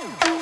Woo!